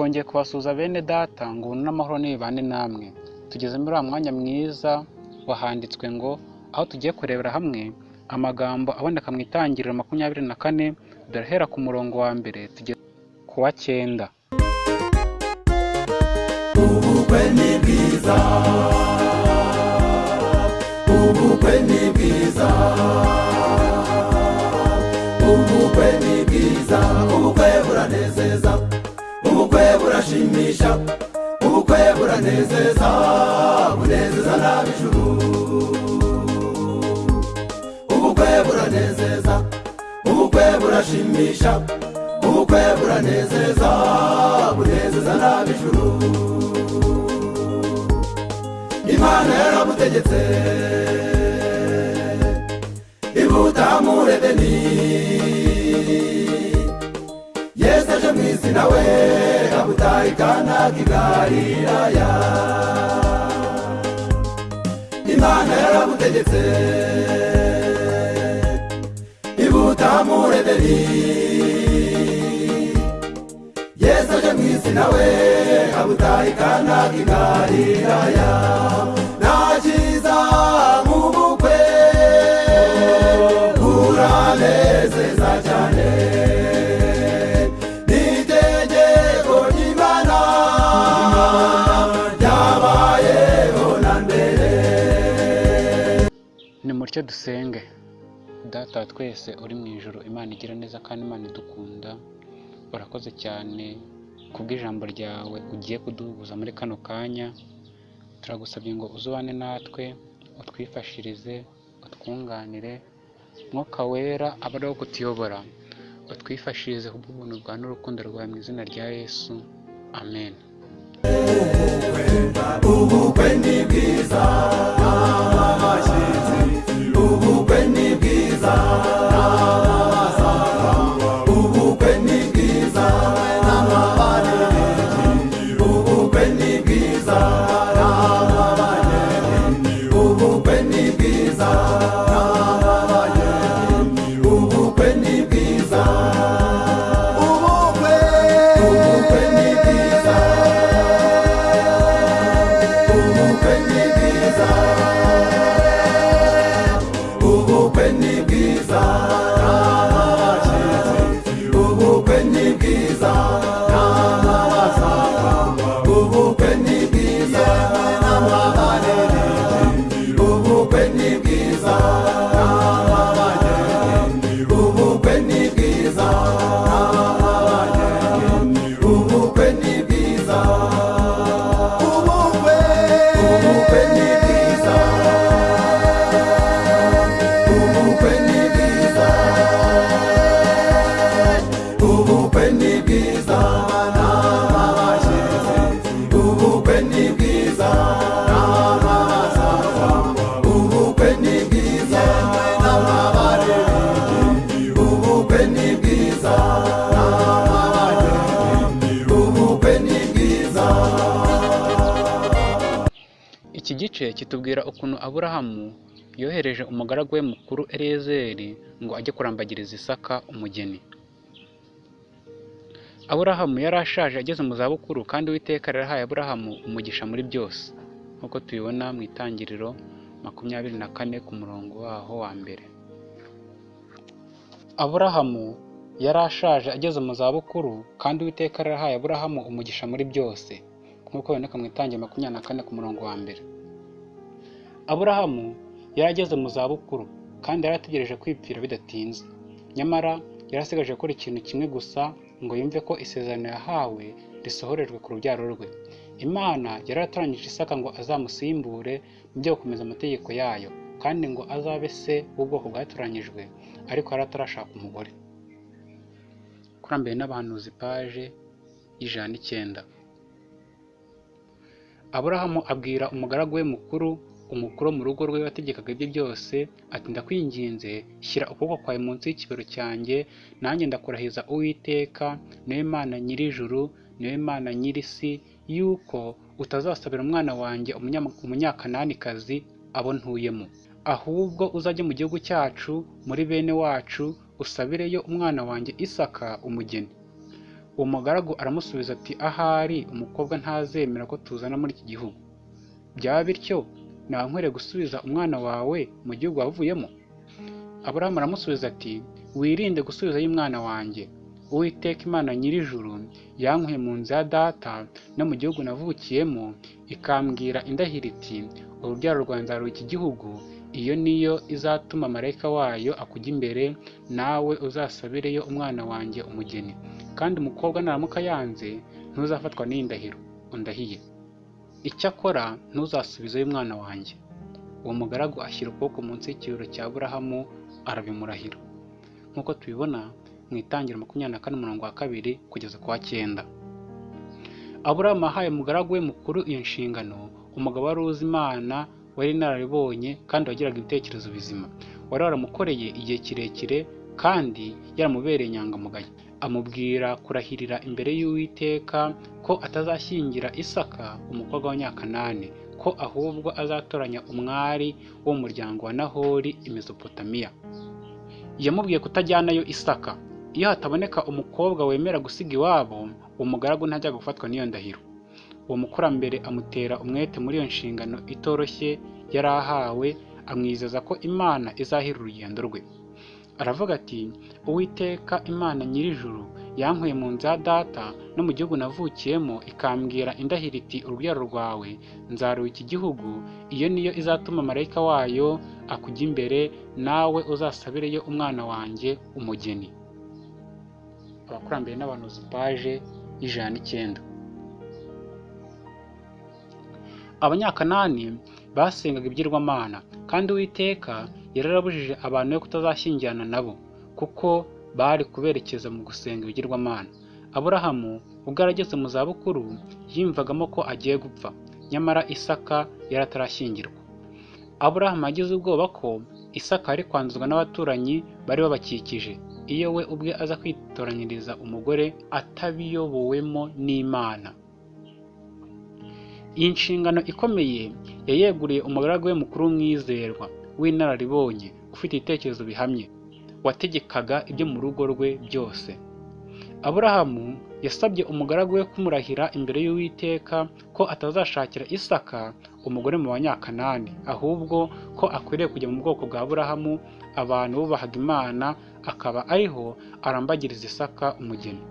twongeye kubasuhuza bene data ngo ubuntu n'amahoro nibibane namwe. Tugeze muri wa mwanya mwiza wahanditswe ngo aho tugiye kurebera hamwe amagambo aboneka mu itangiriro makumyabiri na kane turahera ku murongo wa mbere tugeze ku wa cyenda. Ubukwe ni bwiza. Ubukwe ni bwiza. Ubukwe ni burashimisha ubukwe buranezeza bunezeza n'ab'ijuru ubukwe buranezeza ubukwe burashimisha ubukwe buranezeza bunezeza n'ab'ijuru imana yaramutegetse ibuta muri isi nawe kabutahikana kigariraya imana yaragutegetse ibutamuremeri yesu aje mu isi nawe kabutahikana kigariraya nta cyiza nimutyo dusenge. Data twese uri mu ijoro imana igira neza kandi imana idukunda. Urakoze cyane kubw'ijambo ryawe ugiye kuduhuza muri kano kanya. Turagusabye ngo uzubane natwe utwifashirize utwunganire. Mwuka wera abe ari wo kutuyobora utwifashirize kubw'ubuntu bwa n'urukundo rwawe mu izina rya yesu. Amen. Ubukwe ni bwiza. Gice kitubwira ukuntu aburahamu yohereje umugaragu we mukuru eleyezeri ngo ajye kurambagiriza isaka umugeni. Aburahamu yari ashaje ageze mu zabukuru kandi uwiteka yarahaye aburahamu umugisha muri byose. Nk'uko tubibona mu itangiriro makumyabiri na kane ku murongo waho wa mbere. Aburahamu yari ashaje ageze mu zabukuru kandi uwiteka yarahaye aburahamu umugisha muri byose. Nk'uko biboneka mu itangiriro makumyabiri na kane ku murongo wa mbere. Aburahamu yari ageze mu zabukuru kandi yari ategereje kwipfira bidatinze. Nyamara yari asigaje gukora ikintu kimwe gusa ngo yumve ko isezerano yahawe risohorejwe ku rubyaro rwe. Imana yari yaratoranyije isaka ngo azamusimbure mu byo gukomeza amategeko yayo kandi ngo azabe se w'ubwoko bwatoranyijwe ariko yari atarashaka umugore. Kurambiwe n'abahanuzi paje y'ijana n'icyenda. Aburahamu abwira umugaragu we mukuru umukuru wo mu rugo rwe wategekaga ibye byose ati ndakwinginze shyira ukuboko kwawe munsi y'ikibero cyanjye nanjye ndakurahiza uwiteka ni we mana nyir'ijuru ni we mana nyir'isi yuko utazasabira umwana wanjye umunya- umunyakananikazi abo ntuyemo. Ahubwo uzajye mu gihugu cyacu muri bene wacu usabireyo umwana wanjye isaka umugeni. Uwo mugaragu aramusubiza ati ahari umukobwa ntazemera ko tuzana muri iki gihugu. Byaba bityo naba nkwiriye gusubiza umwana wawe mu gihugu wavuyemo? Aburahamu aramusubiza ati wirinde gusubizayo umwana wanjye. Uwiteka imana nyir'ijuru yankuye mu nzu ya data no mu gihugu navukiyemo ikambwira indahiro iti urubyaro rwanjye nzaruha iki gihugu? Iyo niyo izatuma marayika wayo akujya imbere nawe uzasabireyo umwana wanjye umugeni. Kandi umukobwa naramuka yanze ntuzafatwa n'iyi ndahiro undahiye. Icyakora ntuzasubizeyo umwana wanjye. Uwo mugaragu ashyira ukuboko munsi y'ikiriro cya burahamu arabimurahira. Nk'uko tubibona mu itangira makumyabiri na kane umurongo wa kabiri kugeza ku wa cyenda. Aburahamu ahaye umugaragu we mukuru iyo nshingano umugabo wari uzi imana wari inararibonye kandi wagiraga ibitekerezo bizima. Wari waramukoreye igihe kirekire kandi yaramubereye inyangamugayo. Amubwira kurahirira imbere y'uwiteka ko atazashyingira isaka umukobwa w'abanyakanani ko ahubwo azatoranya umwari wo mu muryango wa nahori i mesopotamiya yamubwiye kutajyanayo isaka. Iyo hataboneka umukobwa wemera gusiga iwabo uwo mugaragu ntajya gufatwa n'iyo ndahiro. Uwo mukurambere amutera umwete muri iyo nshingano itoroshye yari ahawe amwizeza ko imana izahira urugendo rwe. Aravuga ati uwiteka imana nyir'ijuru yankuye mu nzu ya data no mu gihugu navukiyemo ikambwira indahiro iti urubyaro rwawe nzaruha iki gihugu iyo niyo izatuma marayika wayo akujya imbere nawe uzasabireyo umwana wanjye umugeni abakurambere n'abanuzi paje y'ijana n'icyenda. Abanyakanani basengaga ibigirwamana kandi uwiteka yararabujije abantu be kutazashyingirana nabo kuko bari kuberekeza mu gusenga ibigirwamana aburahamu ubwo yarageze mu zabukuru yiyumvagamo ko agiye gupfa. Nyamara isaka yari atarashyingirwa. Aburahamu yagize ubwoba ko isaka yari kwanduzwa n'abaturanyi bari babakikije. Iyo we ubwe aza kwitoranyiriza umugore atabiyobowemo n'imana. Iyi nshingano ikomeye yayeguriye umugaragu we mukuru w'umwizerwa. W'inararibonye ufite ibitekerezo bihamye wategekaga ibyo mu rugo rwe byose. Aburahamu yasabye umugaragu we kumurahira imbere y'uwiteka ko atazashakira isaka umugore mu banyakanani ahubwo ko akwiriye kujya mu bwoko bwa aburahamu abantu bubahaga imana akaba ariho arambagiriza isaka umugeni.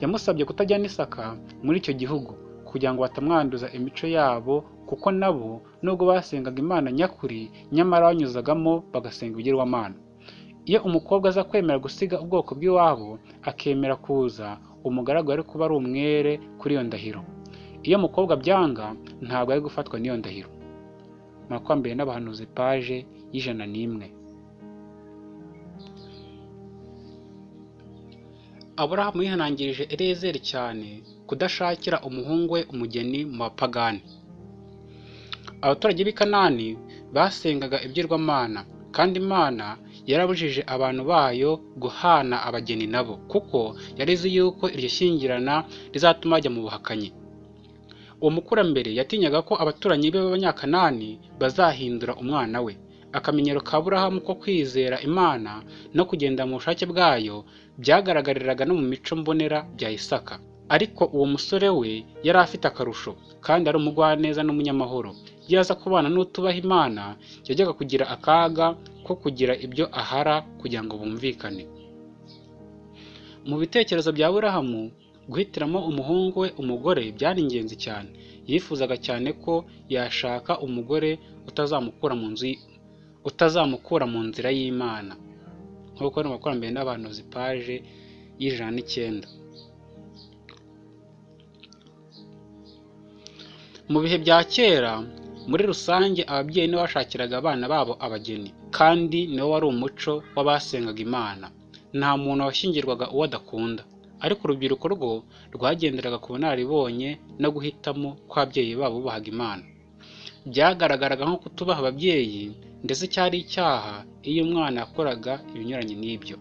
Yamusabye kutajyana isaka muri icyo gihugu kugira ngo batamwanduza imico yabo kuko nabo nubwo basengaga imana nyakuri nyamara banyuzagamo bagasenga ibigirwamana iyo umukobwa aza kwemera gusiga ubwoko bw'iwabo akemera kuza umugaragu ari kuba ari umwere kuri iyo ndahiro. Iyo umukobwa byanga ntabwo ari gufatwa n'iyo ndahiro. Makumyabiri n'abahanuzi paje y'ijana n'imwe. Aburahamu yihanangirije erezeri cyane kudashakira umuhungu we umugeni mu bapagani. Abaturage b'i kanani basengaga ibyirwamana kandi imana yarabujije abantu bayo guhana abageni nabo kuko yari izi yuko iryo shyingirana rizatuma bajya mu buhakanyi. Uwo mukurambere yatinyaga ko abaturanyi be b'abanyakanani bazahindura umwana we. Akamenyero ka burahamu ko kwizera imana no kugenda mu bushake bwayo byagaragariraga no mu mico mbonera bya isaka. Ariko uwo musore we yari afite akarusho kandi ari umugwaneza n'umunyamahoro. Iyo aza kubana n'utubaha imana yajyaga kugira akaga ko kugira ibyo ahara kugira ngo bumvikane. Mu bitekerezo bya burahamu guhitiramo umuhungu we umugore byari ingenzi cyane. Yifuzaga cyane ko yashaka umugore utazamukura mu nzu utazamukura mu nzira y'imana. Nk'uko ari makumyabiri n'abantu zipaje y'ijana n'icyenda. Mu bihe bya kera muri rusange ababyeyi nibo bashakiraga abana babo abageni kandi niwo wari umuco w'abasengaga imana. Nta muntu washyingirwaga uwo adakunda. Ariko urubyiruko rwo rwagenderaga ku bunararibonye no guhitamo kw'ababyeyi babo bubahaga imana. Byagaragaraga nko kutubaha ababyeyi ndetse cyari icyaha iyo umwana yakoraga ibinyuranye n'ibyo.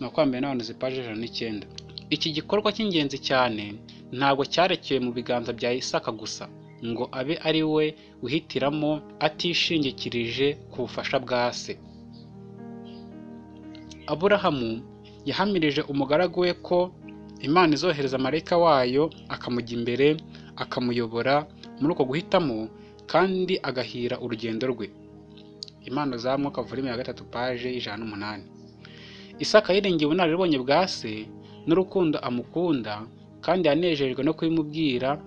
Makumyabiri n'abantu zipaje ijana n'icyenda. Iki gikorwa cy'ingenzi cyane ntabwo cyarekeye mu biganza bya isaka gusa ngo abe ari we wihitiramo atishingikirije ku bufasha bwa se. Aburahamu yahamirije umugaragu we ko imana izohereza marayika wayo akamujya imbere akamuyobora muri uko guhitamo kandi agahira urugendo rwe. Impano za mwuka volume ya gatatu paje y'ijana n'umunani. Isaka yiringiye ubunararibonye bwa se n'urukundo amukunda kandi yanejejwe no kubimubwira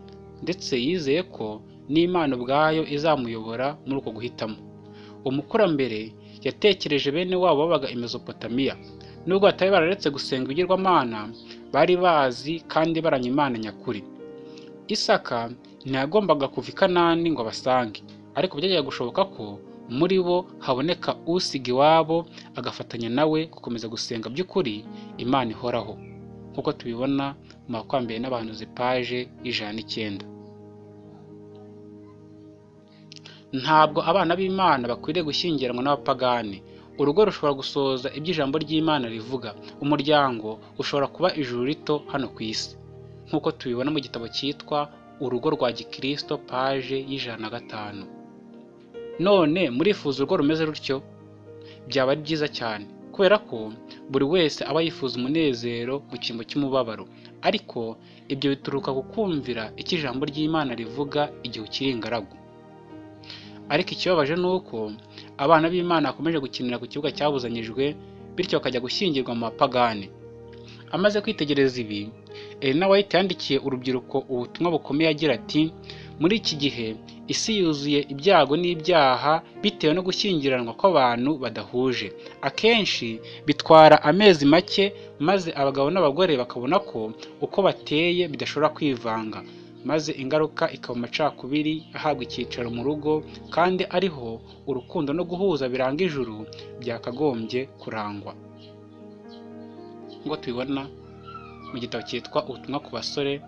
ndetse yizeye ko n'imana ubwayo izamuyobora muri uko guhitamo. Umukurambere yatekereje bene wabo babaga i mesopotamiya. Nubwo batari bararetse gusenga ibigirwamana bari bazi kandi baranya imana nyakuri. Isaka ntiyagombaga kuva i kanani ngo abasange ariko byajyaga gushoboka ko muri bo haboneka usiga iwabo agafatanya nawe gukomeza gusenga by'ukuri imana ihoraho. Nk'uko tubibona makwambere n'abahanuzi paje y'ijana n'icyenda. Ntabwo abana b'imana bakwiriye gushyingiranwa n'abapagani. Urugo rushobora gusohoza ibyo ijambo ry'imana rivuga umuryango ushobora kuba ijuru rito hano ku isi. Nk'uko tubibona mu gitabo cyitwa urugo rwa gikristo paje y'ijana na gatanu. None murifuza urugo rumeze rutyo? Byaba ari byiza cyane kubera ko buri wese aba yifuza umunezero mu cyimbo cy'umubabaro. Ariko ibyo bituruka ku kumvira icyo ijambo ry'imana rivuga igihe ukiri ingaragu. Ariko ikibabaje ni uko abana b'imana bakomeje gukinira ku kibuga cyabuzanyijwe bityo bakajya gushyingirwa mu bapagani amaze kwitegereza ibi Elena White yandikiye urubyiruko ubutumwa bukomeye agira ati muri iki gihe isi yuzuye ibyago n'ibyaha bitewe no gushyingiranwa kw'abantu badahuje. Akenshi bitwara amezi make maze abagabo n'abagore bakabona ko uko bateye bidashobora kwivanga. Maze ingaruka ikaba amacakubiri ahabwa icyicaro mu rugo kandi ariho urukundo no guhuza biranga ijuru byakagombye kurangwa. Ngo tubibona mu gitabo cyitwa ubutumwa ku basore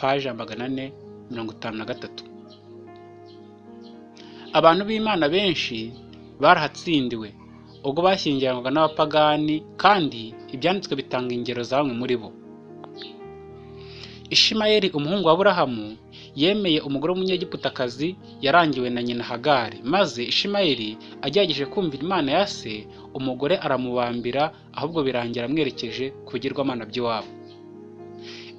paje ya magana ane mirongo itanu na gatatu. Abantu b'imana benshi barahatsindiwe ubwo bashyingiranwaga n'abapagani kandi ibyanditswe bitanga ingero za bamwe muri bo. Ishimayeli umuhungu wa burahamu yemeye umugore w'umunyegiputakazi yarangiwe na nyina hagari. Maze ishimayeli agerageje kumvira imana ya se umugore aramubambira ahubwo birangira amwerekeje ku bigirwamana by'iwabo.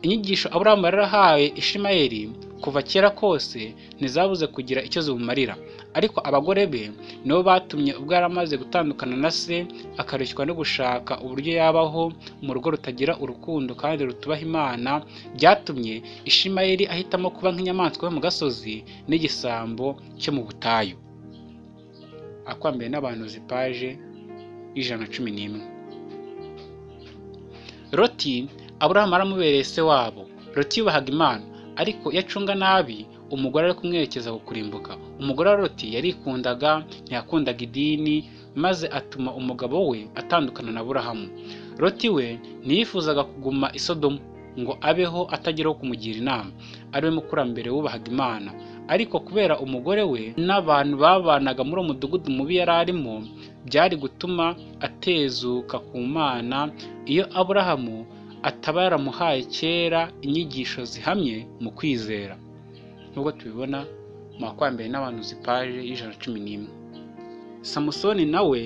Inyigisho aburahamu yari yarahaye ishimayeli kuva kera kose ntizabuze kugira icyo zimumarira. Ariko abagore be nibo batumye ubwo yari amaze gutandukana na se akareshywa no gushaka uburyo yabaho mu rugo rutagira urukundo kandi rutubaha imana byatumye ishimayeli ahitamo kuba nk'inyamaswa yo mu gasozi n'igisambo cyo mu butayu. Akwambaye n'abantu zipaje y'ijana na cumi n'imwe. Loti aburahamu aramubereye se wabo. Loti yubahaga imana. Ariko iyo acunga nabi umugore ari kumwerekeza ku kurimbuka. Umugore wa loti yarikundaga ntiyakundaga idini maze atuma umugabo we atandukana na burahamu loti we ntiyifuzaga kuguma i sodomu ngo abeho atagira kumugira inama. Ariwe mukurambere wubahaga imana. Ariko kubera umugore we n'abantu babanaga muri uwo mudugudu mubi yari arimo byari gutuma atezuka ku mana. Iyo aburahamu ataba yaramuhaye kera inyigisho zihamye mu kwizera. Nk'uko tubibona mu makwambere n'abantu zipaje y'ijana na cumi n'imwe. Samusoni nawe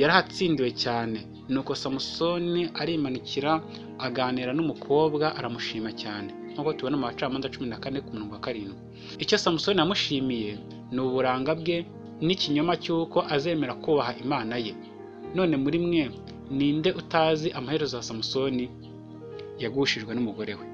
yarahatsindiwe cyane. Nuko samusoni arimanukira aganira n'umukobwa aramushima cyane. Nk'uko tubona mu bacamanza cumi na kane ku murongo wa karindwi. Icyo samusoni yamushimiye ni uburanga bwe n'ikinyoma cy'uko azemera kubaha imana ye. None muri mwe ninde utazi amaherezo ya samusoni? Yagushijwe n'umugore we.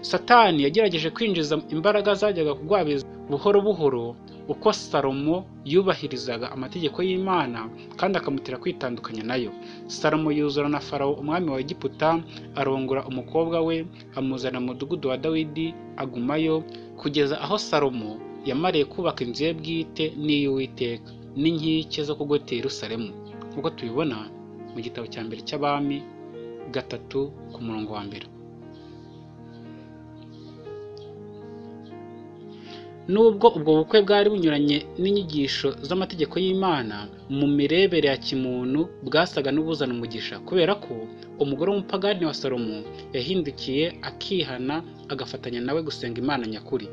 Satani yagerageje kwinjiza imbaraga zajyaga kugwabiza buhoro buhoro uko salomo yubahirizaga amategeko y'imana kandi akamutera kwitandukanya na yo. Salomo yuzura na farawo umwami wa egiputa arongora umukobwa we amuzana mu mudugudu wa dawidi agumayo kugeza aho salomo yamariye kubaka inzu ye bwite n'iy'uwiteka n'inkike zo kugotera Yerusalemu. Nk'uko tubibona mu gitabo cya mbere cy'abami gatatu ku murongo wa mbere. Nubwo ubwo bukwe bwari bunyuranye n'inyigisho z'amategeko y'imana mu mirebere ya kimuntu bwasaga n'ubuzana umugisha. Kubera ko umugore w'umupagani wa salomo yahindukiye akihana agafatanya nawe gusenga imana nyakuri.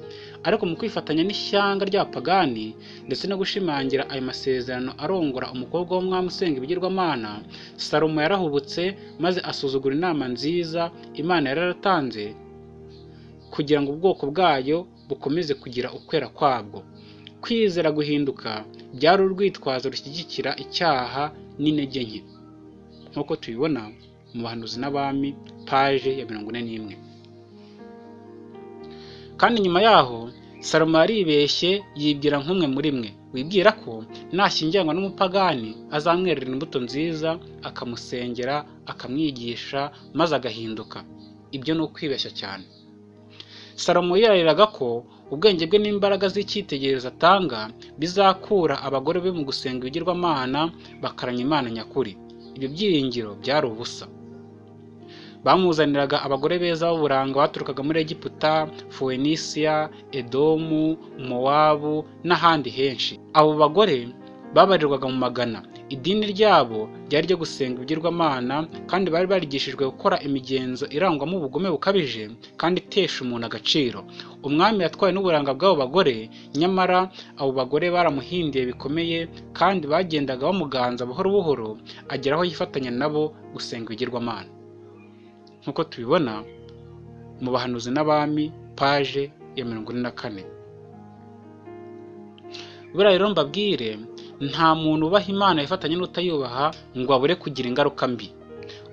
Ariko mu kwifatanya n'ishyanga ry'abapagani ndetse no gushimangira ayo masezerano arongora umukobwa w'umwami usenga ibigirwamana salomo yarahubutse maze asuzugura inama nziza imana yari yaratanze kugira ngo ubwoko bwayo bukomeze kugira ukwera kwabwo. Kwizera guhinduka byari urwitwazo rushyigikira icyaha n'intege nke. Nk'uko tubibona mu bahanuzi n'abami paje ya mirongo ine n'imwe. Kandi nyuma yaho salomo yaribeshye yibwira nk'umwe muri mwe wibwira ko nashyingiranwa n'umupagani azamwerera imbuto nziza akamusengera akamwigisha maze agahinduka. Ibyo ni ukwibeshya cyane. Salomo yirariraga ko ubwenge bwe n'imbaraga z'icyitegererezo atanga bizakura abagore be mu gusenga ibigirwamana bakaranya imana nyakuri. Ibyo byiringiro byari ubusa. Bamuzaniraga abagore beza b'uburanga baturukaga muri egiputa fuwenisiya edomu mowabu n'ahandi henshi. Abo bagore babarirwaga mu magana. Idini ryabo ryari ryo gusenga ibigirwamana kandi bari barigishijwe gukora imigenzo irangwamo ubugome bukabije kandi itesha umuntu agaciro. Umwami yatwawe n'uburanga bw'abo bagore nyamara abo bagore baramuhindiye bikomeye kandi bagendaga bamuganza buhoro buhoro agera aho yifatanya nabo gusenga ibigirwamana. Nk'uko tubibona mu bahanuzi n'abami paje ya mirongo ine na kane. Buriya rero mbabwire nta muntu ubaha imana yifatanya n'utayubaha ngo abure kugira ingaruka mbi.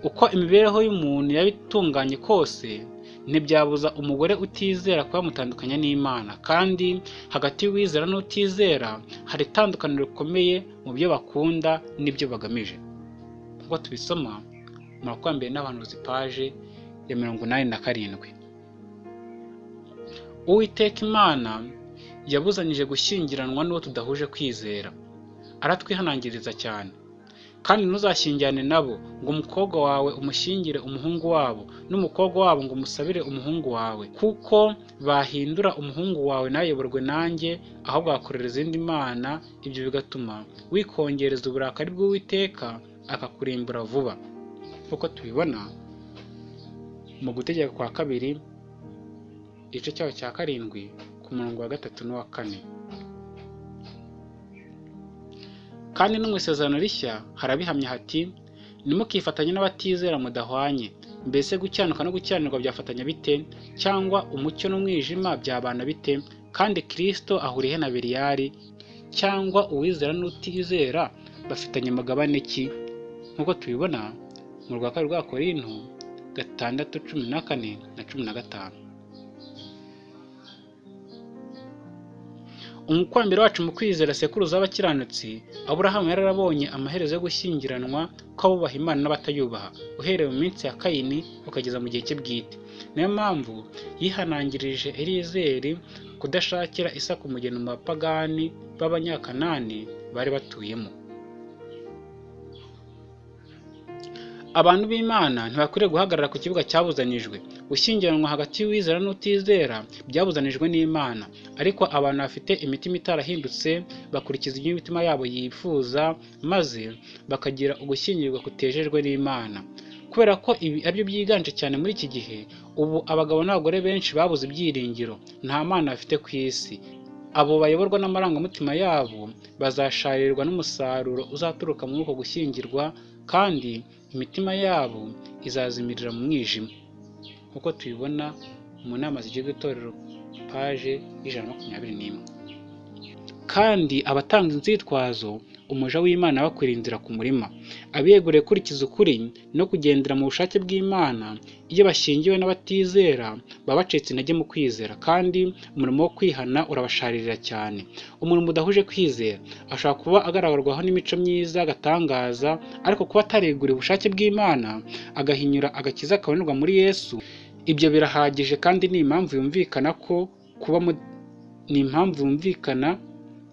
Uko imibereho y'umuntu yaba itunganye kose ntibyabuza umugore utizera kuba yamutandukanya n'imana. Kandi hagati y'uwizera n'utizera hari itandukaniro rikomeye mu byo bakunda n'ibyo bagamije. Nk'uko tubisoma mu makumyabiri n'abahanuzi paje ya mirongo inani na karindwi. Uwiteka imana yabuzanyije gushyingiranwa n'uwo tudahuje kwizera. Aratwihanangiriza cyane. Kandi ntuzashyingirane nabo ngo umukobwa wawe umushyingire umuhungu wabo n'umukobwa wabo ngo umusabire umuhungu wawe. Kuko bahindura umuhungu wawe ntayoborwe nanjye ahubwo agakorera izindi mana ibyo bigatuma wikongereza uburakari bw'uwiteka akakurimbura vuba. Nk'uko tubibona mu gutegeka kwa kabiri igice cyaho cya karindwi ku murongo wa gatatu n'uwa kane. Kandi no mu isezerano rishya harabihamya hati ntimukifatanye n'abatizera mudahwanye. Mbese gukiranuka no gukiranirwa byafatanya bite? Cyangwa umucyo n'umwijima byabana bite? Kandi kirisito ahuriye na beriyari cyangwa uwizera n'utizera bafitanye amagabane ki? Nk'uko tubibona mu rwa kabiri rwa korinto gatandatu cumi na kane na cumi na gatanu. Umukurambere wacu mu kwizera sekuruza w'abakiranutsi aburahamu yararabonye amaherezo yo gushyingiranwa kw'abubaha imana n'abatayubaha. Uhereye mu minsi ya kayini ukageza mu gihe cye bwite niyo mpamvu yihanangirije elizeri kudashakira isaka umugeni mu bapagani b'abanyakanani bari batuyemo. Abantu b'imana ntibakwiriye guhagarara ku kibuga cyabuzanijwe gushyingiranwa hagati y'uwizera n'utizera byabuzanijwe n'imana. Ariko abantu bafite imitima itarahindutse bakurikiza ibyo imitima yabo yifuza maze bakagira ugushyingirwa kutejejwe n'imana. Kubera ko ibi ari byo byiganje cyane muri iki gihe ubu abagabo n'abagore benshi babuze ibyiringiro. Nta mana bafite ku isi. Abo bayoborwa n'amarangamutima yabo bazasharirwa n'umusaruro uzaturuka muri uko gushyingirwa kandi imitima yabo izazimirira mu mwijima. Nk'uko tubibona mu nama zigize itorero paje y'ijana na makumyabiri n'imwe. Kandi abatanga inzitwazo umuja w'imana bakwira inzira ku murima. Abiyeguriye kurikiza ukuri no kugendera mu bushake bw'imana iyo bashyingiwe n'abatizera baba bacitse intege mu kwizera kandi umurimo wo kwihana urabasharirira cyane. Umuntu mudahuje kwizera ashobora kuba agaragarwaho n'imico myiza agatangaza ariko kuba atareguriye ubushake bw'imana agahinyura agakiza kabonerwa muri yesu. Ibyo birahagije kandi ni impamvu yumvikana ko kuba ni impamvu yumvikana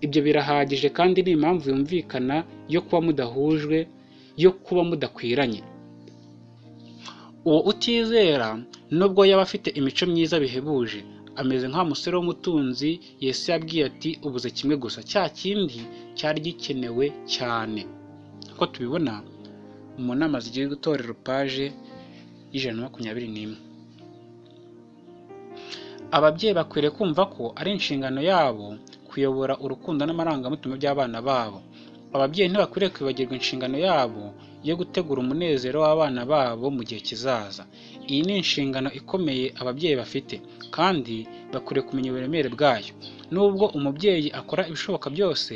ibyo birahagije kandi ni impamvu yumvikana yo kuba mudahujwe yo kuba mudakwiranye. Uwo utizera nubwo yaba afite imico myiza bihebuje ameze nk'wa musore w'umutunzi yesu yabwiye ati ubuze kimwe gusa. Cya kindi cyari gikenewe cyane. Uko tubibona mu nama zigiye gutorera paje y'ijana na makumyabiri n'imwe. Ababyeyi bakwiriye kumva ko ari inshingano yabo kuyobora urukundo n'amarangamutima by'abana babo. Ababyeyi ntibakwiriye kwibagirwa inshingano yabo yo gutegura umunezero w'abana babo mu gihe kizaza. Iyi ni inshingano ikomeye ababyeyi bafite kandi bakwiriye kumenya uburemere bwayo. Nubwo umubyeyi akora ibishoboka byose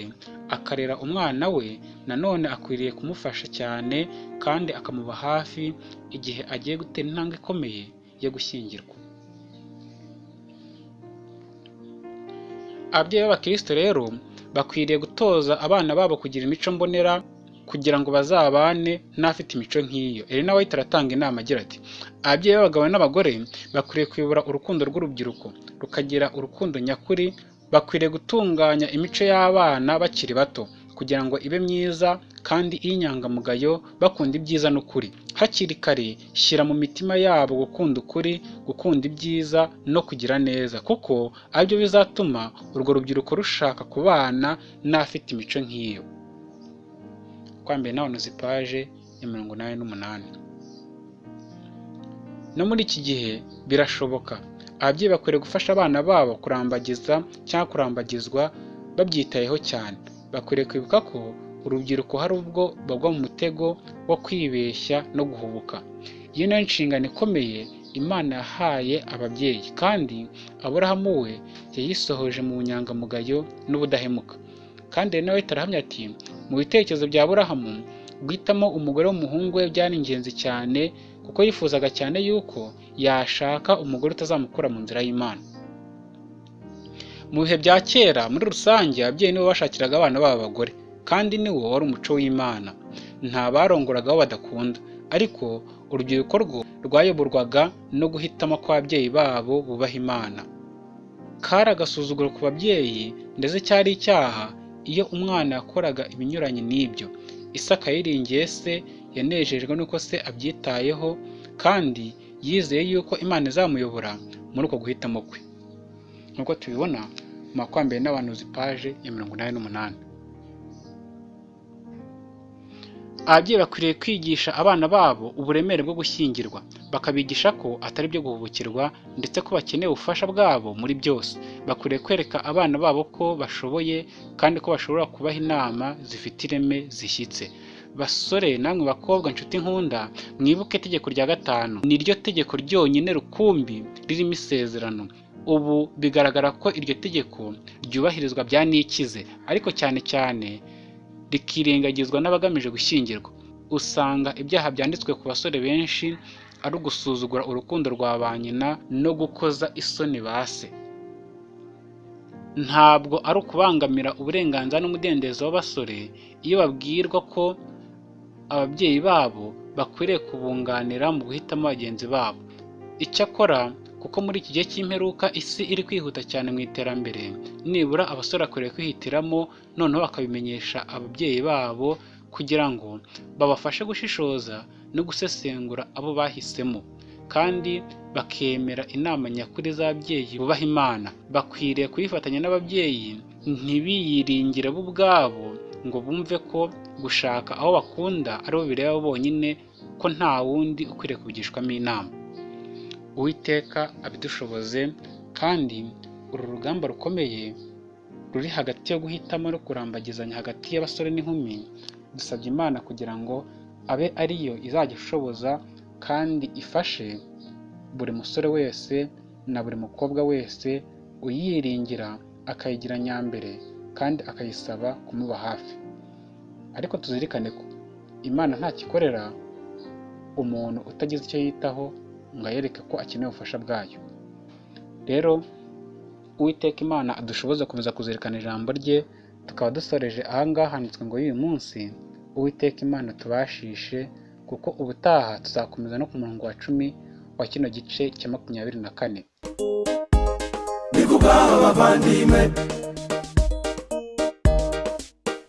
akarera umwana we nanone akwiriye kumufasha cyane kandi akamuba hafi igihe agiye gutera intambwe ikomeye yo gushyingirwa. Ababyeyi b'abakristo rero bakwiriye gutoza abana babo kugira imico mbonera kugira ngo bazabane n'afite imico nk'iyo. Elena White aratanga inama agira ati ababyeyi b'abagabo n'abagore bakwiriye kuyobora urukundo rw'urubyiruko. Rukagira urukundo nyakuri bakwiriye gutunganya imico y'abana bakiri bato kugira ngo ibe myiza kandi iy'inyangamugayo bakunda ibyiza n'ukuri. Hakiri kare shyira mu mitima yabo gukunda ukuri gukunda ibyiza no kugira neza. Kuko ari byo bizatuma urwo rubyiruko rushaka kubana n'afite imico nk'iyo. Kwambere nawe paje ya mirongo inani n'umunani. No muri iki gihe birashoboka. Ababyeyi bakwiriye gufasha abana babo kurambagiza cyangwa kurambagizwa babyitayeho cyane. Bakwiriye kwibuka ko urubyiruko hari ubwo bagwa mu mutego wo kwibeshya no guhubuka. Iyo niyo nshingano ikomeye imana yahaye ababyeyi kandi aburahamu we yayisohoje mu bunyangamugayo n'ubudahemuka. Kandi nawe tarahamya ati mu bitekerezo bya aburahamu guhitamo umugore w'umuhungu we byari ingenzi cyane kuko yifuzaga cyane yuko yashaka umugore utazamukura mu nzira y'imana. Mu bihe bya kera muri rusange ababyeyi nibo bashakiraga abana babo abagore. Kandi niwo wari umuco w'imana. Nta barongoraga abo badakunda. Ariko urubyiruko rwo rwayoborwaga no guhitamo kw'ababyeyi babo bubaha imana. Kari agasuzuguro ku babyeyi ndetse cyari icyaha iyo umwana yakoraga ibinyuranye n'ibyo. Isaka yiringiye se yanejejwe n'uko se abyitayeho kandi yizeye yuko imana izamuyobora muri uko guhitamo kwe. Nk'uko tubibona mu makwambere n'abantuzi paje ya mirongo inani n'umunani. Ababyeyi bakwiriye kwigisha abana babo uburemere bwo gushyingirwa. Bakabigisha ko atari byo guhubukirwa ndetse ko bakeneye ubufasha bwabo muri byose. Bakwiriye kwereka abana babo ko bashoboye kandi ko bashobora kubaha inama zifite ireme zishyitse. Basore namwe bakobwa nshuti nkunda mwibuke itegeko rya gatanu. Ni ryo tegeko ryonyine rukumbi ririmo isezerano. Ubu bigaragara ko iryo tegeko ryubahirizwa bya nikize ariko cyane cyane rikirengagizwa n'abagamije gushyingirwa. Usanga ibyaha byanditswe ku basore benshi ari ugusuzugura urukundo rwa ba nyina no gukoza isoni ba se. Ntabwo ari ukubangamira uburenganzira n'umudendezo w'abasore iyo babwirwa ko ababyeyi babo bakwiriye kubunganira mu guhitamo bagenzi babo. Icyakora kuko muri iki gihe cy'imperuka isi iri kwihuta cyane mu iterambere. Nibura abasore bakwiriye kwihitiramo noneho bakabimenyesha ababyeyi babo kugira ngo babafashe gushishoza no gusesengura abo bahisemo. Kandi bakemera inama nyakuri z'ababyeyi bubaha imana. Bakwiriye kuyifatanya n'ababyeyi ntibiyiringire bo ubwabo ngo bumve ko gushaka aho bakunda ari bo bireba bonyine ko nta wundi ukwiriye kubigishwamo inama. Uwiteka abidushoboze kandi uru rugamba rukomeye ruri hagati yo guhitamo no kurambagizanya hagati y'abasore n'inkumi dusabye imana kugira ngo abe ariyo izajya ishoboza kandi ifashe buri musore wese na buri mukobwa wese uyiringira akayigira nyambere kandi akayisaba kumuba hafi. Ariko tuzirikane ko imana ntakikorera umuntu utagize icyo yitaho ngo ayereke ko akeneye ubufasha bwayo. Rero uwiteka imana adushoboza gukomeza kuzirikana ijambo rye tukaba dusoreje ahangaha handitswe ngo y'uyu munsi uwiteka imana tubashishe kuko ubutaha tuzakomeza no ku murongo wa cumi wa kino gice cya makumyabiri na kane. Ni kubw'aba bavandimwe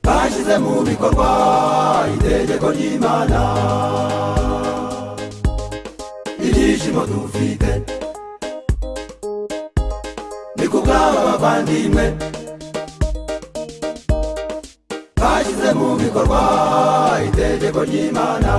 bashyize mu bikorwa itegeko ry'imana. nodhufike ndikugamba bavandimwe bashyize mu bikorwa itegeko ry'imana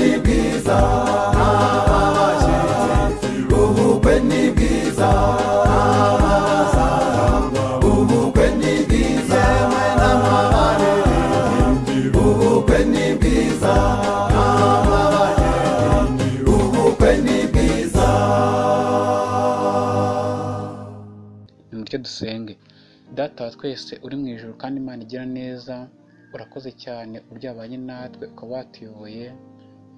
ni bwiza ubukwe ubukwe ni bwiza dusenge. Data twese uri mu ijoro kandi imana igira neza urakoze cyane uburyo wabanye natwe ukaba watuyoboye.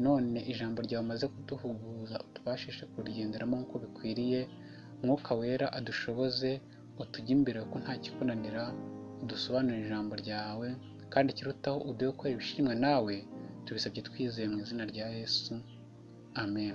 None ijambo ryawe umaze kuduhuguza utubashishe kurigenderamo nk'uko bikwiriye umwuka wera adushoboze utujye imbere kuko nta kikunanira udusobanurire ijambo ryawe kandi ikirutaho uduhe gukora ibishimwa nawe tubisabye twizeye mu izina rya yesu. Amen.